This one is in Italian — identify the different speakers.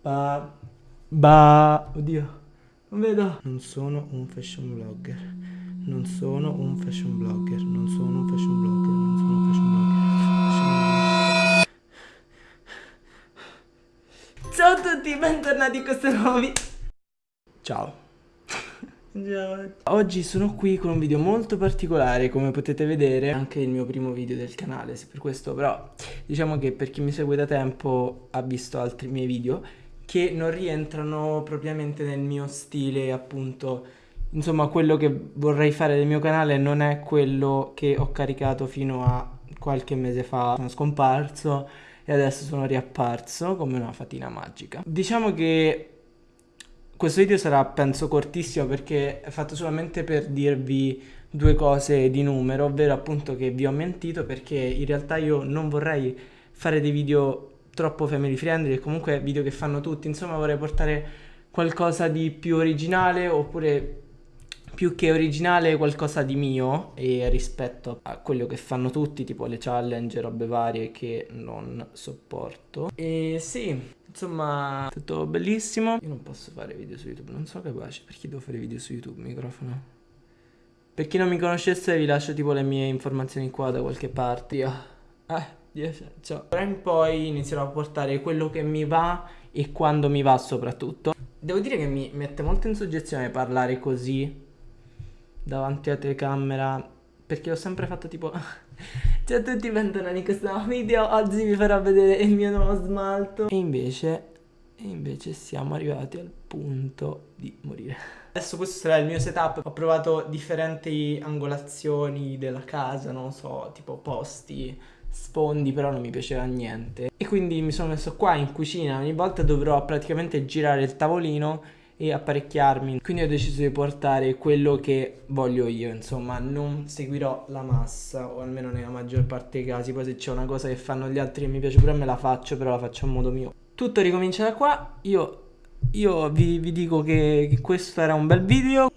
Speaker 1: Ba... Ba... Oddio. Non vedo. Non sono un fashion blogger. Non sono un fashion blogger. Non sono un fashion blogger. Non sono un fashion blogger. Fashion blogger. Ciao a tutti, bentornati in questo nuovo video. Ciao. Oggi sono qui con un video molto particolare come potete vedere anche il mio primo video del canale se per questo però diciamo che per chi mi segue da tempo ha visto altri miei video che non rientrano propriamente nel mio stile appunto. Insomma quello che vorrei fare del mio canale non è quello che ho caricato fino a qualche mese fa. Sono scomparso e adesso sono riapparso come una fatina magica. Diciamo che questo video sarà penso cortissimo perché è fatto solamente per dirvi due cose di numero, ovvero appunto che vi ho mentito perché in realtà io non vorrei fare dei video troppo family friendly e comunque video che fanno tutti, insomma vorrei portare qualcosa di più originale oppure più che originale qualcosa di mio e rispetto a quello che fanno tutti, tipo le challenge, robe varie che non sopporto. E sì, insomma, tutto bellissimo. Io non posso fare video su YouTube, non sono capace. Perché devo fare video su YouTube, microfono? Per chi non mi conoscesse vi lascio tipo le mie informazioni qua da qualche parte. Io, eh, 10, ciao. Ora in poi inizierò a portare quello che mi va e quando mi va soprattutto. Devo dire che mi mette molto in soggezione parlare così davanti alla telecamera perché l'ho sempre fatto tipo ciao a tutti bentornati in questo nuovo video oggi vi farò vedere il mio nuovo smalto e invece e invece siamo arrivati al punto di morire adesso questo sarà il mio setup ho provato differenti angolazioni della casa non so tipo posti sfondi però non mi piaceva niente. E quindi mi sono messo qua in cucina ogni volta dovrò praticamente girare il tavolino e apparecchiarmi. Quindi ho deciso di portare quello che voglio io insomma non seguirò la massa o almeno nella maggior parte dei casi. Poi se c'è una cosa che fanno gli altri che mi piace pure me la faccio però la faccio a modo mio. Tutto ricomincia da qua. Io, io vi, vi dico che, che questo era un bel video